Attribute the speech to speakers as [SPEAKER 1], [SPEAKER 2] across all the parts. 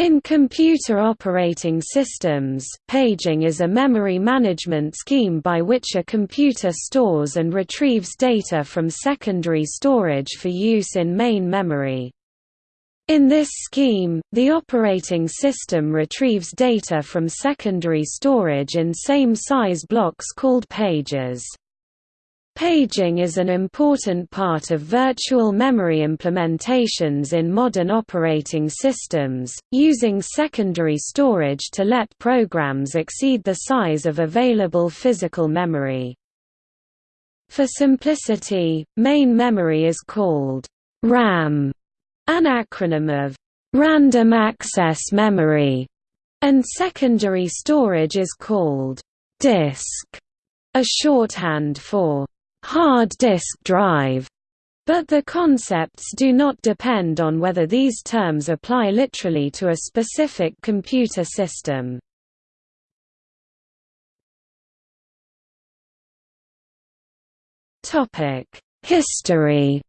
[SPEAKER 1] In computer operating systems, paging is a memory management scheme by which a computer stores and retrieves data from secondary storage for use in main memory. In this scheme, the operating system retrieves data from secondary storage in same-size blocks called pages. Paging is an important part of virtual memory implementations in modern operating systems, using secondary storage to let programs exceed the size of available physical memory. For simplicity, main memory is called RAM, an acronym of Random Access Memory, and secondary storage is called disk, a shorthand for hard disk drive, but the concepts do not depend on whether these terms apply literally to a specific computer system. History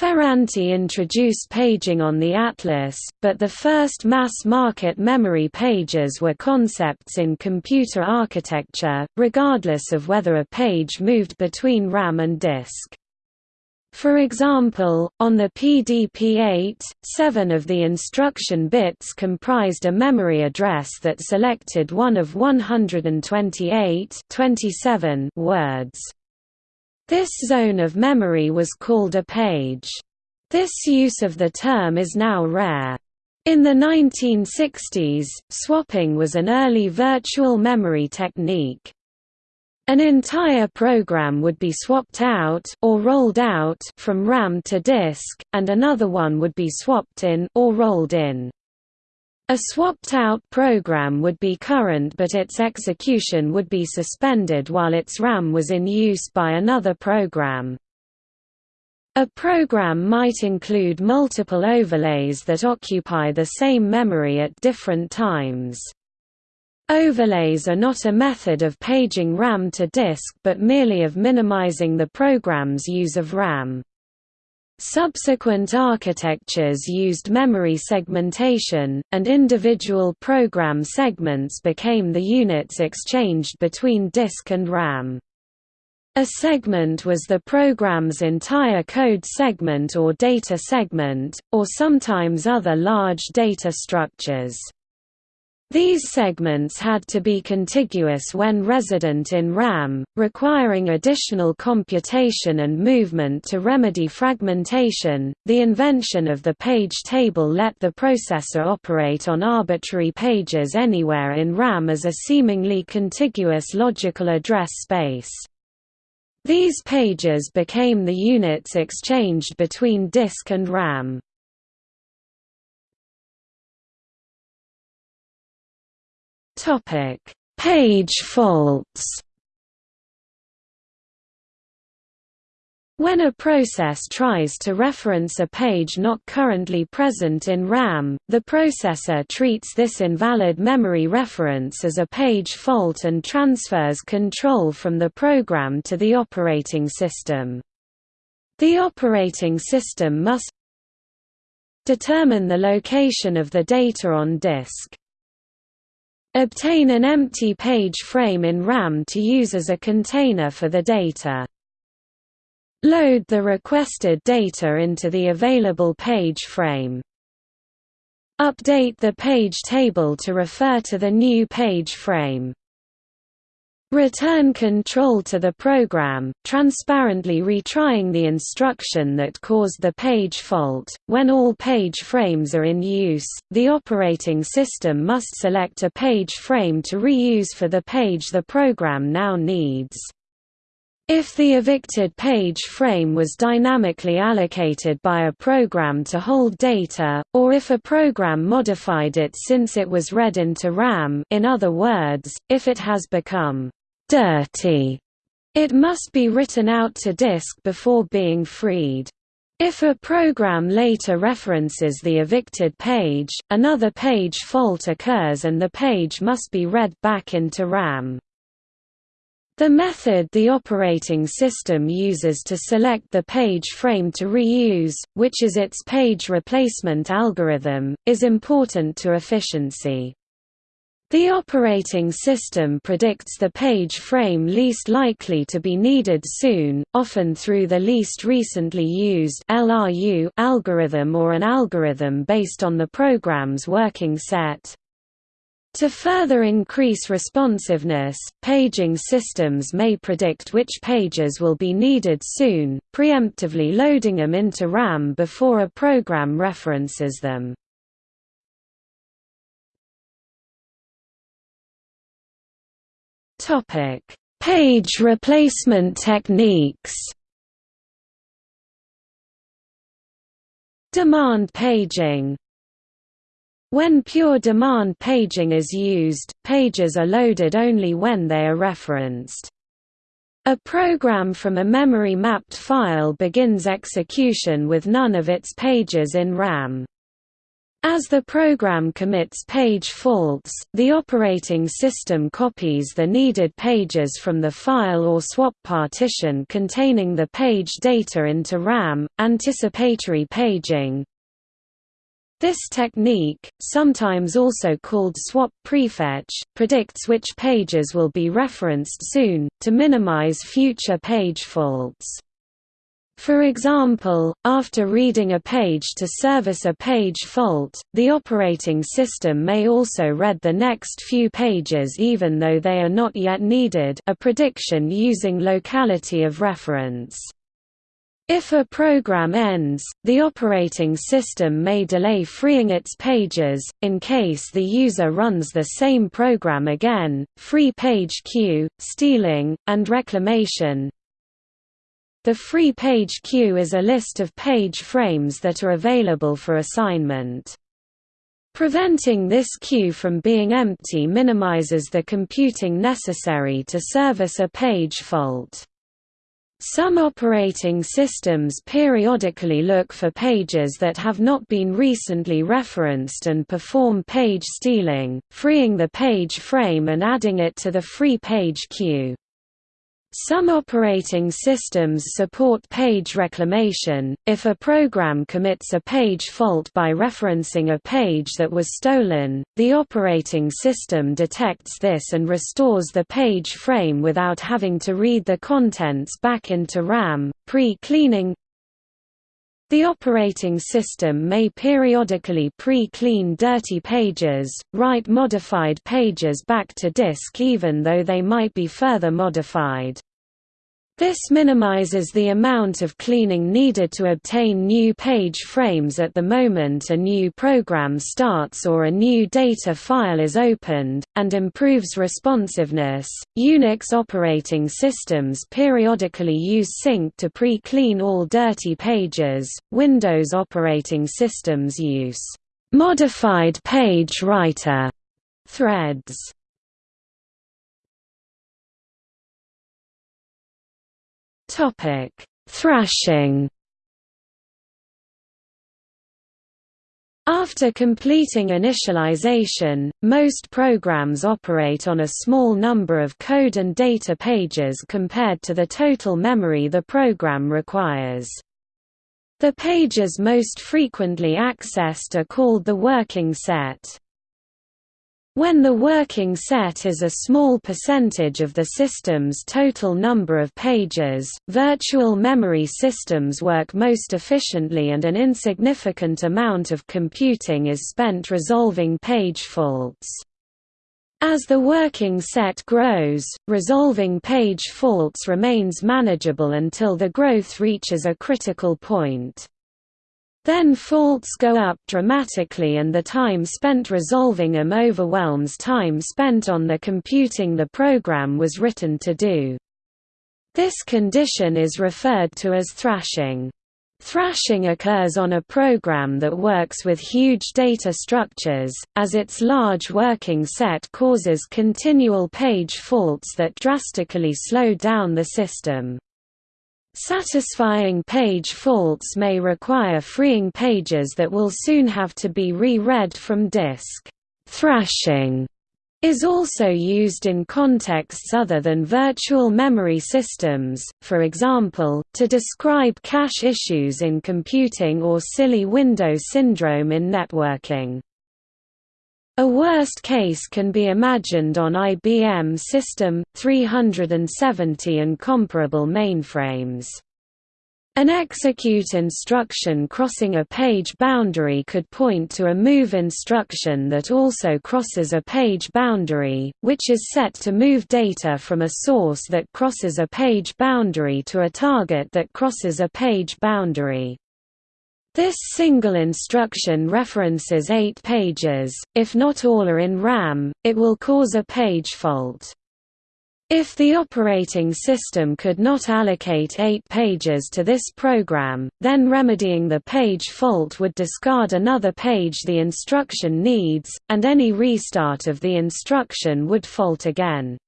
[SPEAKER 1] Ferranti introduced paging on the Atlas, but the first mass-market memory pages were concepts in computer architecture, regardless of whether a page moved between RAM and disk. For example, on the PDP-8, seven of the instruction bits comprised a memory address that selected one of 128 27 words. This zone of memory was called a page. This use of the term is now rare. In the 1960s, swapping was an early virtual memory technique. An entire program would be swapped out or rolled out from RAM to disk, and another one would be swapped in or rolled in. A swapped-out program would be current but its execution would be suspended while its RAM was in use by another program. A program might include multiple overlays that occupy the same memory at different times. Overlays are not a method of paging RAM to disk but merely of minimizing the program's use of RAM. Subsequent architectures used memory segmentation, and individual program segments became the units exchanged between disk and RAM. A segment was the program's entire code segment or data segment, or sometimes other large data structures. These segments had to be contiguous when resident in RAM, requiring additional computation and movement to remedy fragmentation. The invention of the page table let the processor operate on arbitrary pages anywhere in RAM as a seemingly contiguous logical address space. These pages became the units exchanged between disk and RAM. Topic: Page faults. When a process tries to reference a page not currently present in RAM, the processor treats this invalid memory reference as a page fault and transfers control from the program to the operating system. The operating system must determine the location of the data on disk. Obtain an empty page frame in RAM to use as a container for the data. Load the requested data into the available page frame. Update the page table to refer to the new page frame. Return control to the program, transparently retrying the instruction that caused the page fault. When all page frames are in use, the operating system must select a page frame to reuse for the page the program now needs. If the evicted page frame was dynamically allocated by a program to hold data, or if a program modified it since it was read into RAM in other words, if it has become dirty. It must be written out to disk before being freed. If a program later references the evicted page, another page fault occurs and the page must be read back into RAM. The method the operating system uses to select the page frame to reuse, which is its page replacement algorithm, is important to efficiency. The operating system predicts the page frame least likely to be needed soon, often through the least recently used LRU algorithm or an algorithm based on the program's working set. To further increase responsiveness, paging systems may predict which pages will be needed soon, preemptively loading them into RAM before a program references them. Page replacement techniques Demand paging when pure demand paging is used, pages are loaded only when they are referenced. A program from a memory-mapped file begins execution with none of its pages in RAM. As the program commits page faults, the operating system copies the needed pages from the file or swap partition containing the page data into RAM. Anticipatory paging, this technique, sometimes also called swap prefetch, predicts which pages will be referenced soon, to minimize future page faults. For example, after reading a page to service a page fault, the operating system may also read the next few pages even though they are not yet needed a prediction using locality of reference. If a program ends, the operating system may delay freeing its pages, in case the user runs the same program again. Free page queue, stealing, and reclamation. The free page queue is a list of page frames that are available for assignment. Preventing this queue from being empty minimizes the computing necessary to service a page fault. Some operating systems periodically look for pages that have not been recently referenced and perform page stealing, freeing the page frame and adding it to the free page queue. Some operating systems support page reclamation. If a program commits a page fault by referencing a page that was stolen, the operating system detects this and restores the page frame without having to read the contents back into RAM. Pre-cleaning the operating system may periodically pre-clean dirty pages, write modified pages back to disk even though they might be further modified. This minimizes the amount of cleaning needed to obtain new page frames at the moment a new program starts or a new data file is opened, and improves responsiveness. Unix operating systems periodically use sync to pre-clean all dirty pages. Windows operating systems use modified page writer threads Topic: Thrashing. After completing initialization, most programs operate on a small number of code and data pages compared to the total memory the program requires. The pages most frequently accessed are called the working set. When the working set is a small percentage of the system's total number of pages, virtual memory systems work most efficiently and an insignificant amount of computing is spent resolving page faults. As the working set grows, resolving page faults remains manageable until the growth reaches a critical point. Then faults go up dramatically and the time spent resolving them overwhelms time spent on the computing the program was written to do. This condition is referred to as thrashing. Thrashing occurs on a program that works with huge data structures, as its large working set causes continual page faults that drastically slow down the system. Satisfying page faults may require freeing pages that will soon have to be re-read from disk. Thrashing is also used in contexts other than virtual memory systems, for example, to describe cache issues in computing or silly window syndrome in networking. A worst case can be imagined on IBM System 370 and comparable mainframes. An execute instruction crossing a page boundary could point to a move instruction that also crosses a page boundary, which is set to move data from a source that crosses a page boundary to a target that crosses a page boundary. This single instruction references eight pages, if not all are in RAM, it will cause a page fault. If the operating system could not allocate eight pages to this program, then remedying the page fault would discard another page the instruction needs, and any restart of the instruction would fault again.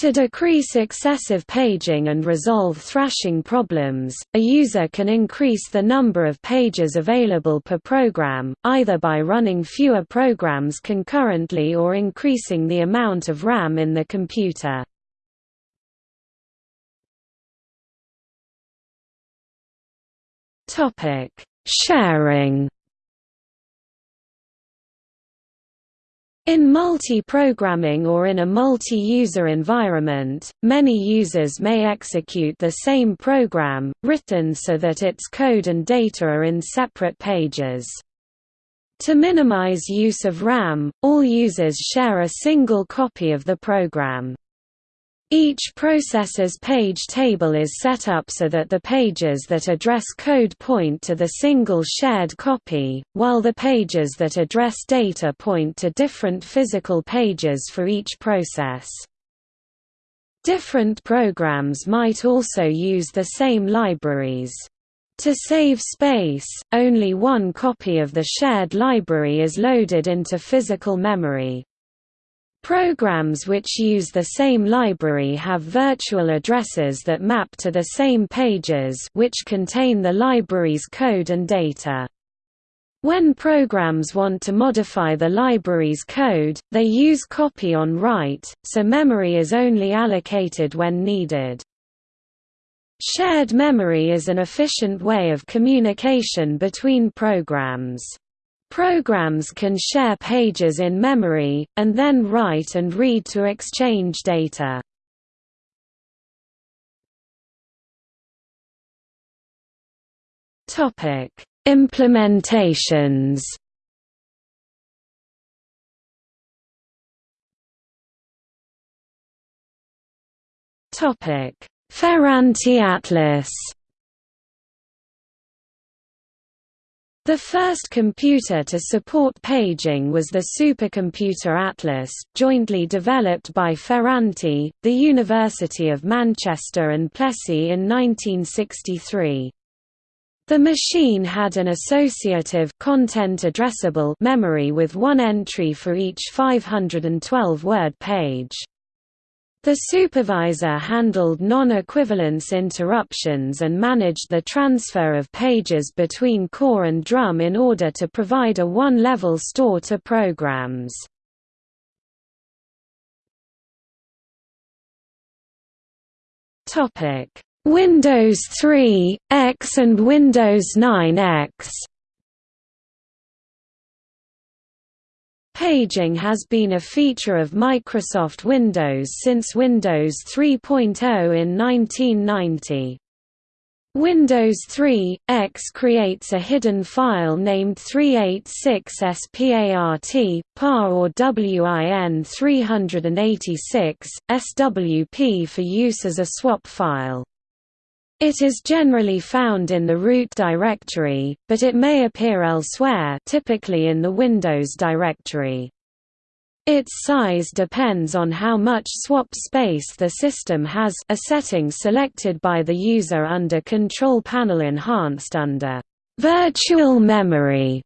[SPEAKER 1] To decrease excessive paging and resolve thrashing problems, a user can increase the number of pages available per program, either by running fewer programs concurrently or increasing the amount of RAM in the computer. Sharing In multi-programming or in a multi-user environment, many users may execute the same program, written so that its code and data are in separate pages. To minimize use of RAM, all users share a single copy of the program. Each processor's page table is set up so that the pages that address code point to the single shared copy, while the pages that address data point to different physical pages for each process. Different programs might also use the same libraries. To save space, only one copy of the shared library is loaded into physical memory. Programs which use the same library have virtual addresses that map to the same pages which contain the library's code and data. When programs want to modify the library's code, they use copy on write, so memory is only allocated when needed. Shared memory is an efficient way of communication between programs. Programs can share pages in memory, and then write and read to exchange data. Implementations Ferranti Atlas The first computer to support paging was the supercomputer Atlas, jointly developed by Ferranti, the University of Manchester and Plessey in 1963. The machine had an associative content addressable memory with one entry for each 512-word page. The supervisor handled non-equivalence interruptions and managed the transfer of pages between core and drum in order to provide a one-level store to programs. Windows 3, X and Windows 9 Paging has been a feature of Microsoft Windows since Windows 3.0 in 1990. Windows 3 X creates a hidden file named 386SPART, PAR or WIN 386, SWP for use as a swap file. It is generally found in the root directory, but it may appear elsewhere typically in the Windows directory. Its size depends on how much swap space the system has a setting selected by the user under Control Panel enhanced under Virtual Memory.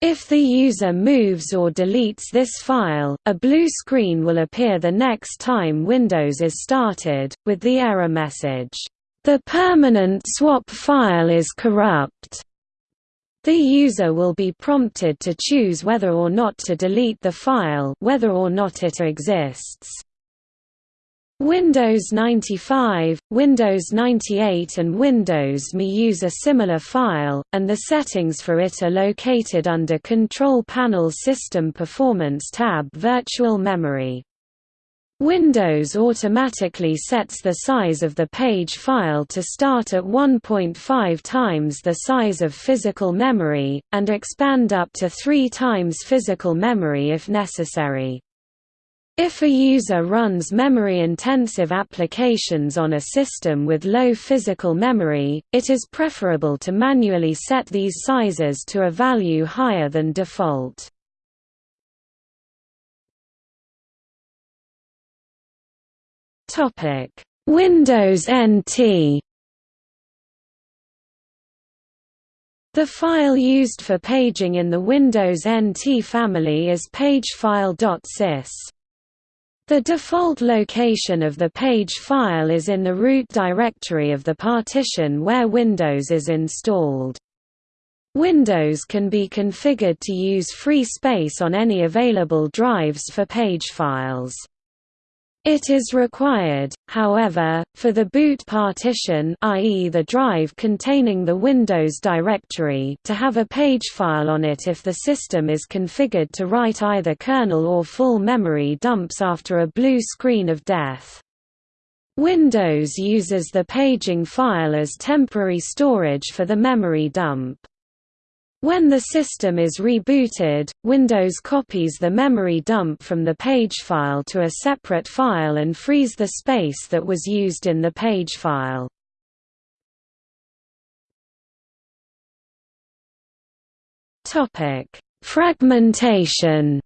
[SPEAKER 1] If the user moves or deletes this file, a blue screen will appear the next time Windows is started, with the error message, the permanent swap file is corrupt. The user will be prompted to choose whether or not to delete the file whether or not it exists. Windows 95, Windows 98 and Windows ME use a similar file, and the settings for it are located under Control Panel System Performance tab Virtual Memory. Windows automatically sets the size of the page file to start at 1.5 times the size of physical memory, and expand up to 3 times physical memory if necessary. If a user runs memory-intensive applications on a system with low physical memory, it is preferable to manually set these sizes to a value higher than default. Windows NT The file used for paging in the Windows NT family is pagefile.sys. The default location of the page file is in the root directory of the partition where Windows is installed. Windows can be configured to use free space on any available drives for page files. It is required, however, for the boot partition i.e. the drive containing the Windows directory to have a page file on it if the system is configured to write either kernel or full memory dumps after a blue screen of death. Windows uses the paging file as temporary storage for the memory dump. When the system is rebooted, Windows copies the memory dump from the page file to a separate file and frees the space that was used in the page file. Fragmentation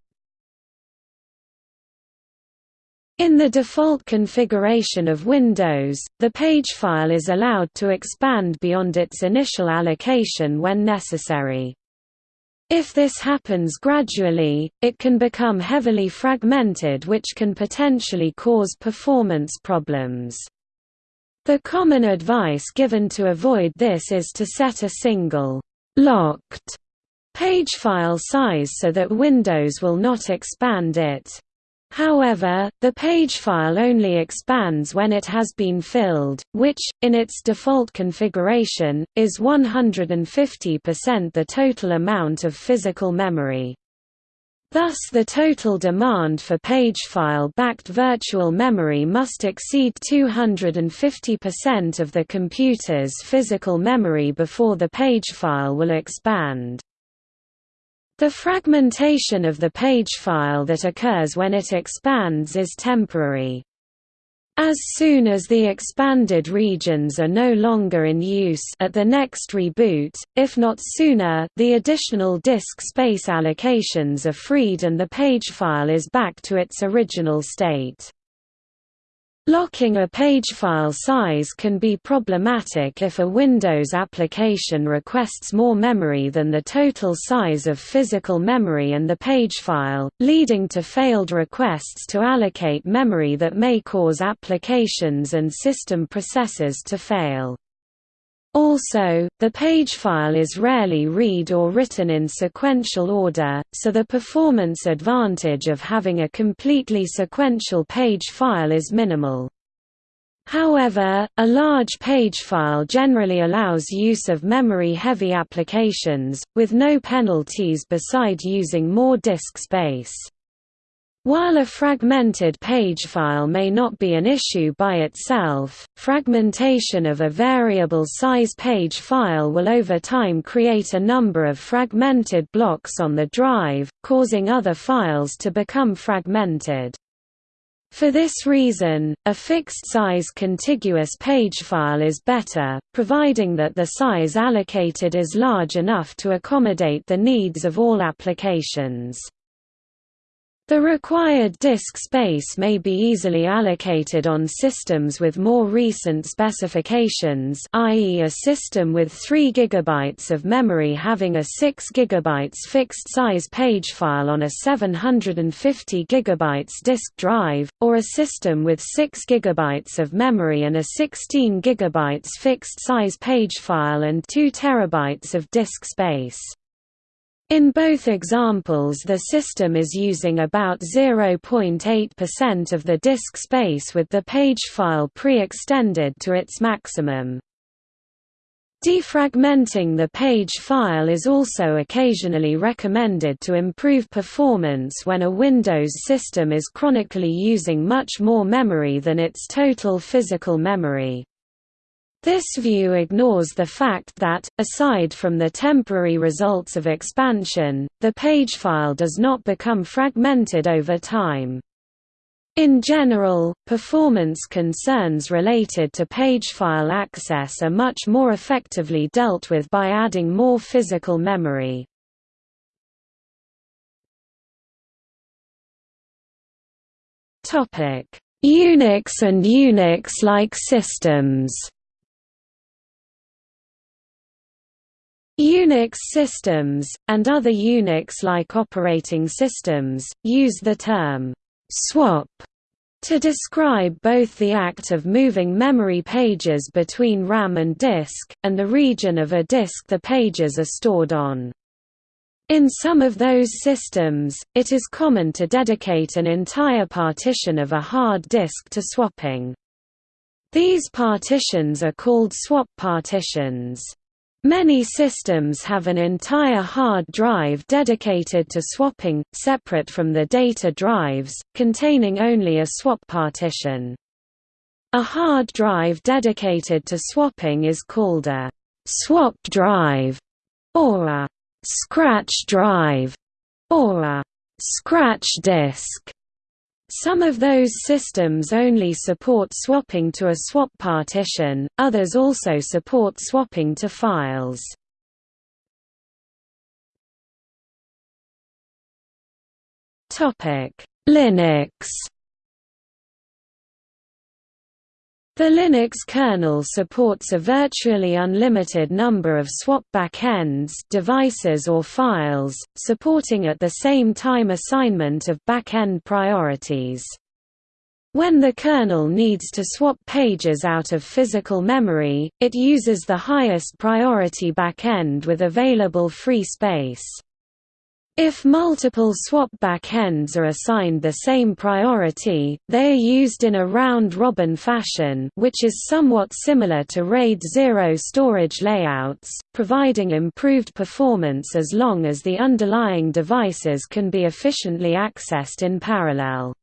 [SPEAKER 1] In the default configuration of Windows, the page file is allowed to expand beyond its initial allocation when necessary. If this happens gradually, it can become heavily fragmented which can potentially cause performance problems. The common advice given to avoid this is to set a single, locked page file size so that Windows will not expand it. However, the page file only expands when it has been filled, which, in its default configuration, is 150% the total amount of physical memory. Thus the total demand for page file-backed virtual memory must exceed 250% of the computer's physical memory before the page file will expand. The fragmentation of the page file that occurs when it expands is temporary. As soon as the expanded regions are no longer in use at the next reboot, if not sooner, the additional disk space allocations are freed and the page file is back to its original state. Locking a page file size can be problematic if a Windows application requests more memory than the total size of physical memory and the page file, leading to failed requests to allocate memory that may cause applications and system processes to fail. Also, the page file is rarely read or written in sequential order, so the performance advantage of having a completely sequential page file is minimal. However, a large page file generally allows use of memory-heavy applications, with no penalties beside using more disk space. While a fragmented page file may not be an issue by itself, fragmentation of a variable size page file will over time create a number of fragmented blocks on the drive, causing other files to become fragmented. For this reason, a fixed-size contiguous page file is better, providing that the size allocated is large enough to accommodate the needs of all applications. The required disk space may be easily allocated on systems with more recent specifications i.e. a system with 3 GB of memory having a 6 GB fixed-size page file on a 750 GB disk drive, or a system with 6 GB of memory and a 16 GB fixed-size page file and 2 TB of disk space. In both examples the system is using about 0.8% of the disk space with the page file pre-extended to its maximum. Defragmenting the page file is also occasionally recommended to improve performance when a Windows system is chronically using much more memory than its total physical memory. This view ignores the fact that, aside from the temporary results of expansion, the page file does not become fragmented over time. In general, performance concerns related to page file access are much more effectively dealt with by adding more physical memory. Unix and Unix-like systems Unix systems, and other Unix-like operating systems, use the term «swap» to describe both the act of moving memory pages between RAM and disk, and the region of a disk the pages are stored on. In some of those systems, it is common to dedicate an entire partition of a hard disk to swapping. These partitions are called swap partitions. Many systems have an entire hard drive dedicated to swapping, separate from the data drives, containing only a swap partition. A hard drive dedicated to swapping is called a swap drive, or a scratch drive, or a scratch disk. Some of those systems only support swapping to a swap partition, others also support swapping to files. Linux The Linux kernel supports a virtually unlimited number of swap backends devices or files, supporting at the same time assignment of backend priorities. When the kernel needs to swap pages out of physical memory, it uses the highest priority backend with available free space. If multiple swap backends are assigned the same priority, they are used in a round-robin fashion which is somewhat similar to RAID 0 storage layouts, providing improved performance as long as the underlying devices can be efficiently accessed in parallel.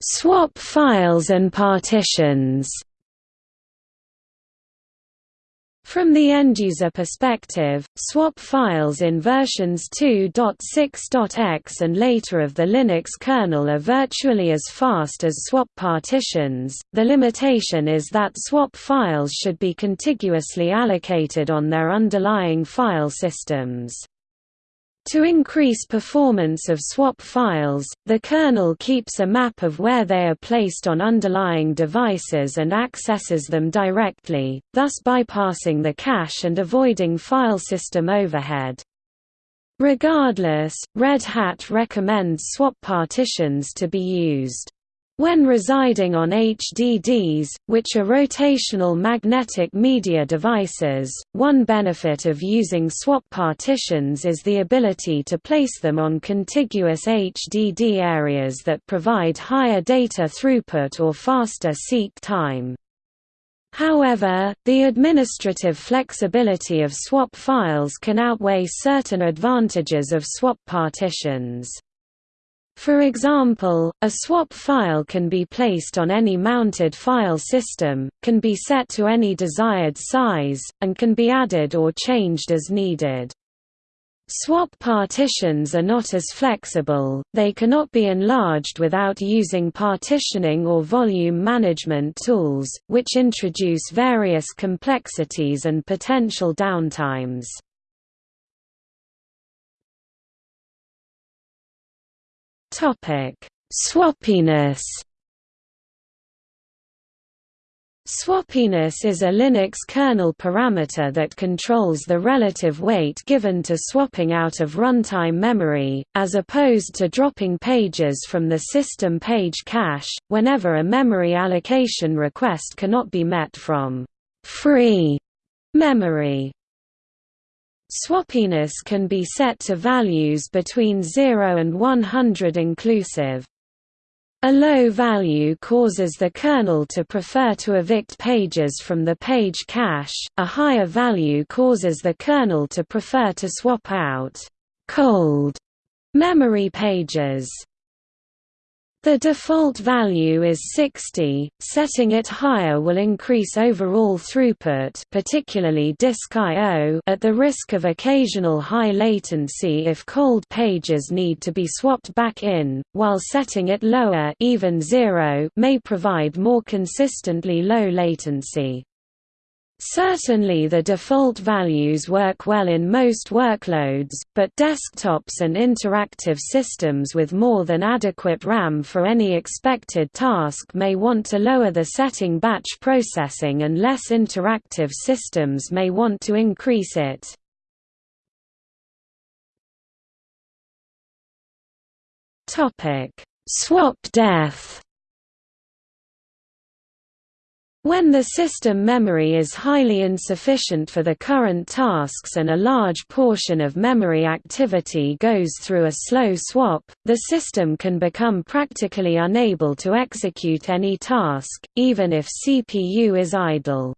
[SPEAKER 1] Swap files and partitions From the end-user perspective, swap files in versions 2.6.x and later of the Linux kernel are virtually as fast as swap partitions. The limitation is that swap files should be contiguously allocated on their underlying file systems. To increase performance of swap files, the kernel keeps a map of where they are placed on underlying devices and accesses them directly, thus bypassing the cache and avoiding file system overhead. Regardless, Red Hat recommends swap partitions to be used. When residing on HDDs, which are rotational magnetic media devices, one benefit of using swap partitions is the ability to place them on contiguous HDD areas that provide higher data throughput or faster seek time. However, the administrative flexibility of swap files can outweigh certain advantages of swap partitions. For example, a swap file can be placed on any mounted file system, can be set to any desired size, and can be added or changed as needed. Swap partitions are not as flexible, they cannot be enlarged without using partitioning or volume management tools, which introduce various complexities and potential downtimes. Swappiness Swappiness is a Linux kernel parameter that controls the relative weight given to swapping out of runtime memory, as opposed to dropping pages from the system page cache, whenever a memory allocation request cannot be met from free memory. Swappiness can be set to values between 0 and 100 inclusive. A low value causes the kernel to prefer to evict pages from the page cache, a higher value causes the kernel to prefer to swap out cold memory pages. The default value is 60, setting it higher will increase overall throughput particularly disk I.O. at the risk of occasional high latency if cold pages need to be swapped back in, while setting it lower even zero may provide more consistently low latency. Certainly the default values work well in most workloads, but desktops and interactive systems with more than adequate RAM for any expected task may want to lower the setting batch processing and less interactive systems may want to increase it. Swap death when the system memory is highly insufficient for the current tasks and a large portion of memory activity goes through a slow swap, the system can become practically unable to execute any task, even if CPU is idle.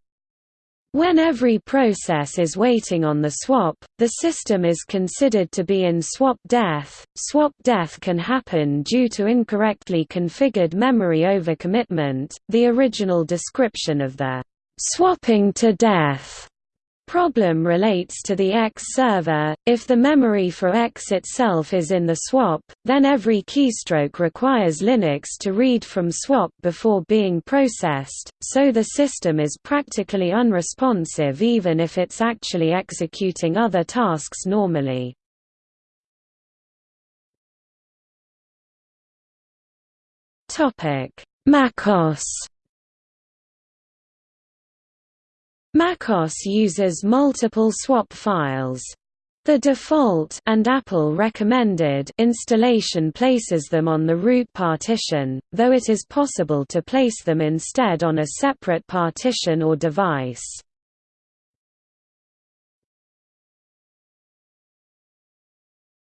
[SPEAKER 1] When every process is waiting on the swap, the system is considered to be in swap death. Swap death can happen due to incorrectly configured memory overcommitment. The original description of the swapping to death problem relates to the X server. If the memory for X itself is in the swap, then every keystroke requires Linux to read from swap before being processed, so the system is practically unresponsive even if it's actually executing other tasks normally. MacOS macOS uses multiple swap files. The default and Apple recommended installation places them on the root partition, though it is possible to place them instead on a separate partition or device.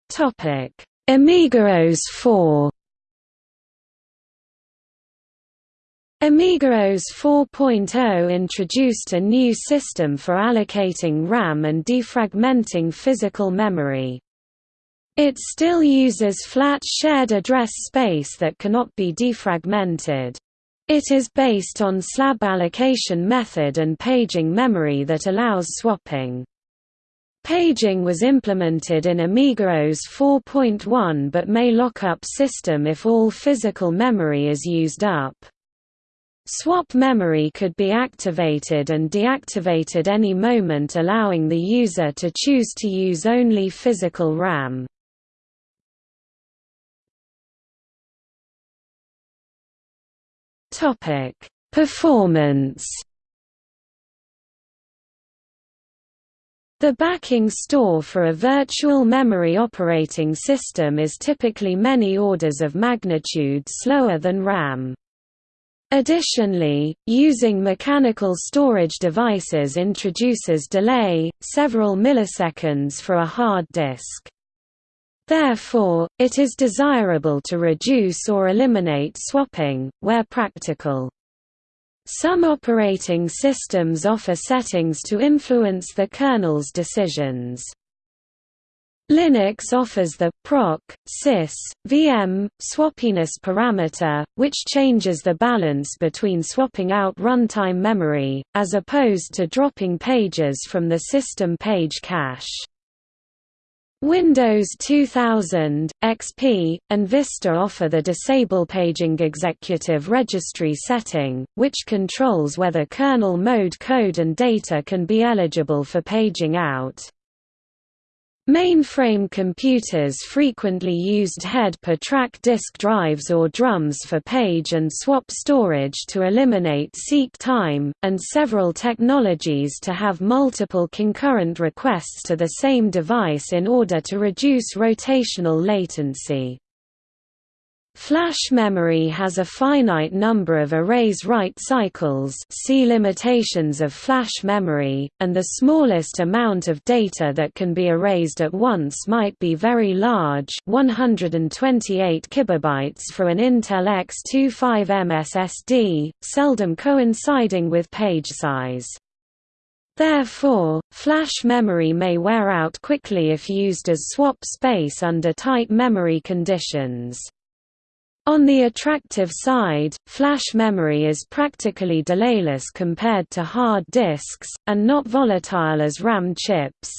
[SPEAKER 1] Topic: AmigaOS 4 AmigaOS 4.0 introduced a new system for allocating RAM and defragmenting physical memory. It still uses flat shared address space that cannot be defragmented. It is based on slab allocation method and paging memory that allows swapping. Paging was implemented in AmigaOS 4.1 but may lock up system if all physical memory is used up. Swap memory could be activated and deactivated any moment allowing the user to choose to use only physical RAM. Performance The backing store for a virtual memory operating system is typically many orders of magnitude slower than RAM. Additionally, using mechanical storage devices introduces delay, several milliseconds for a hard disk. Therefore, it is desirable to reduce or eliminate swapping, where practical. Some operating systems offer settings to influence the kernel's decisions. Linux offers the proc, sys, VM, swappiness parameter, which changes the balance between swapping out runtime memory, as opposed to dropping pages from the system page cache. Windows 2000, XP, and Vista offer the Disable Paging Executive Registry setting, which controls whether kernel mode code and data can be eligible for paging out. Mainframe computers frequently used head-per-track disk drives or drums for page and swap storage to eliminate seek time, and several technologies to have multiple concurrent requests to the same device in order to reduce rotational latency. Flash memory has a finite number of erase write cycles see limitations of flash memory, and the smallest amount of data that can be erased at once might be very large 128 kilobytes for an Intel X25M SSD, seldom coinciding with page size. Therefore, flash memory may wear out quickly if used as swap space under tight memory conditions. On the attractive side, flash memory is practically delayless compared to hard disks, and not volatile as RAM chips.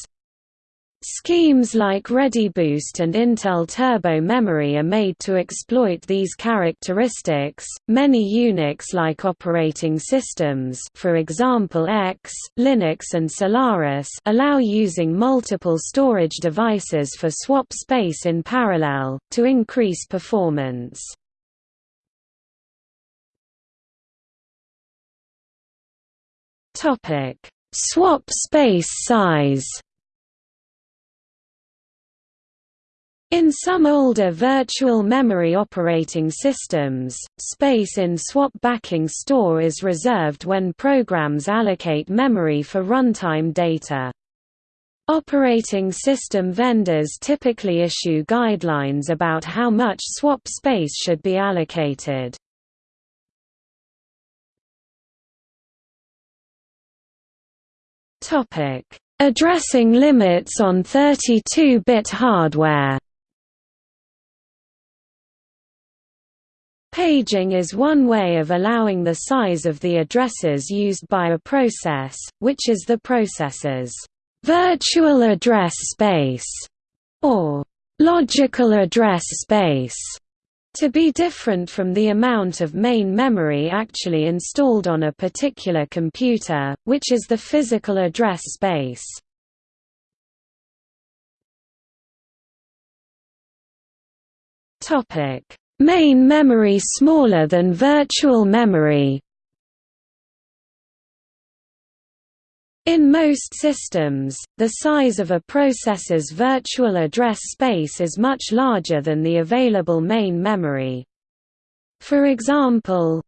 [SPEAKER 1] Schemes like ReadyBoost and Intel Turbo Memory are made to exploit these characteristics. Many Unix-like operating systems, for example X, Linux and Solaris, allow using multiple storage devices for swap space in parallel to increase performance. Topic: Swap space size. In some older virtual memory operating systems, space in swap backing store is reserved when programs allocate memory for runtime data. Operating system vendors typically issue guidelines about how much swap space should be allocated. Addressing limits on 32-bit hardware. Paging is one way of allowing the size of the addresses used by a process, which is the processor's virtual address space, or logical address space to be different from the amount of main memory actually installed on a particular computer, which is the physical address space. Main memory smaller than virtual memory In most systems, the size of a processor's virtual address space is much larger than the available main memory. For example,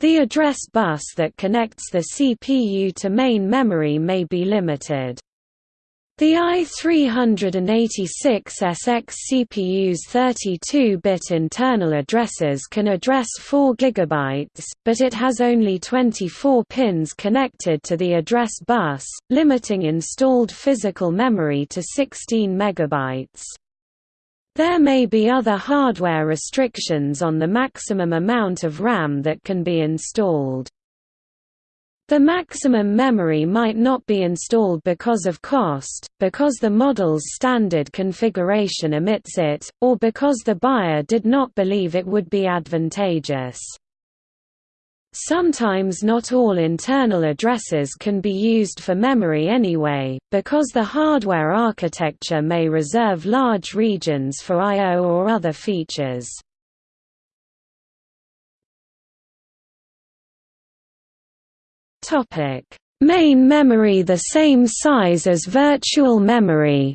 [SPEAKER 1] the address bus that connects the CPU to main memory may be limited. The i386SX CPU's 32-bit internal addresses can address 4 GB, but it has only 24 pins connected to the address bus, limiting installed physical memory to 16 MB. There may be other hardware restrictions on the maximum amount of RAM that can be installed. The maximum memory might not be installed because of cost, because the model's standard configuration omits it, or because the buyer did not believe it would be advantageous. Sometimes not all internal addresses can be used for memory anyway, because the hardware architecture may reserve large regions for I.O. or other features. Topic: Main memory the same size as virtual memory.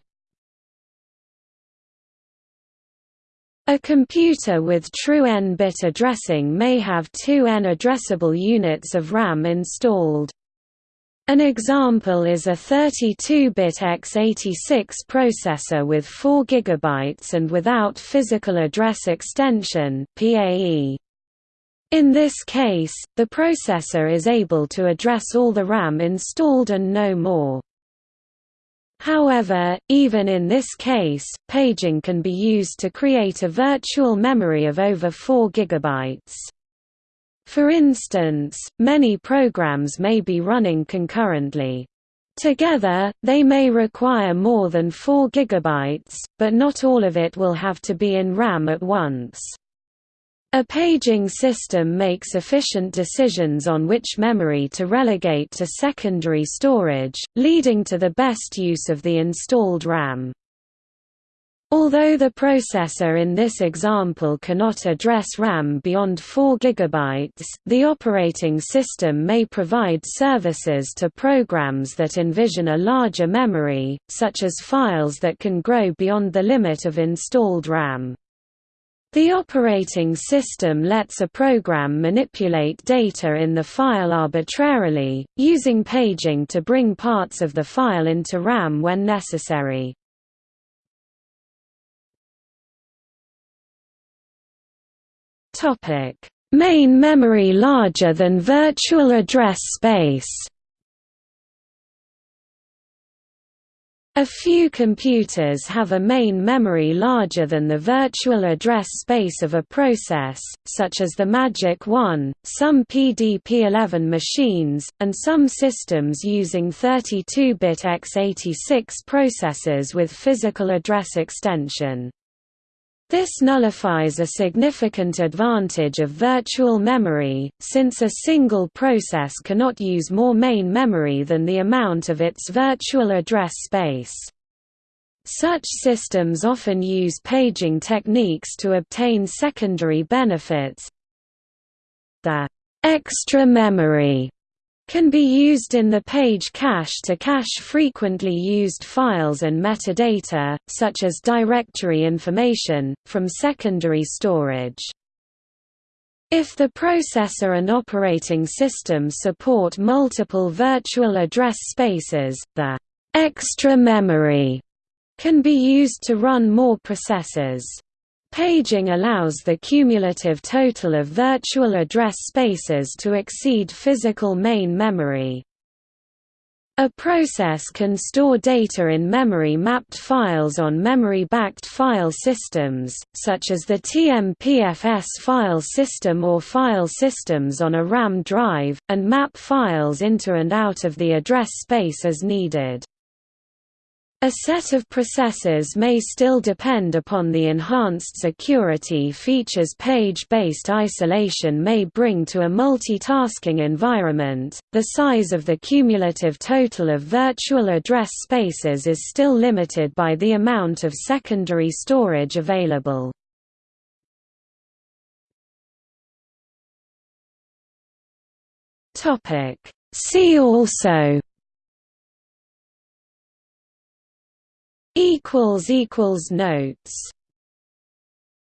[SPEAKER 1] A computer with true n-bit addressing may have two n-addressable units of RAM installed. An example is a 32-bit x86 processor with 4 GB and without physical address extension PAE. In this case, the processor is able to address all the RAM installed and no more. However, even in this case, paging can be used to create a virtual memory of over 4 GB. For instance, many programs may be running concurrently. Together, they may require more than 4 GB, but not all of it will have to be in RAM at once. A paging system makes efficient decisions on which memory to relegate to secondary storage, leading to the best use of the installed RAM. Although the processor in this example cannot address RAM beyond 4 GB, the operating system may provide services to programs that envision a larger memory, such as files that can grow beyond the limit of installed RAM. The operating system lets a program manipulate data in the file arbitrarily, using paging to bring parts of the file into RAM when necessary. Main memory larger than virtual address space A few computers have a main memory larger than the virtual address space of a process, such as the Magic 1, some PDP-11 machines, and some systems using 32-bit x86 processors with physical address extension. This nullifies a significant advantage of virtual memory, since a single process cannot use more main memory than the amount of its virtual address space. Such systems often use paging techniques to obtain secondary benefits. The extra memory can be used in the page cache to cache frequently used files and metadata, such as directory information, from secondary storage. If the processor and operating system support multiple virtual address spaces, the extra memory can be used to run more processes. Paging allows the cumulative total of virtual address spaces to exceed physical main memory. A process can store data in memory-mapped files on memory-backed file systems, such as the TMPFS file system or file systems on a RAM drive, and map files into and out of the address space as needed. A set of processes may still depend upon the enhanced security features page-based isolation may bring to a multitasking environment. The size of the cumulative total of virtual address spaces is still limited by the amount of secondary storage available. Topic: See also equals equals notes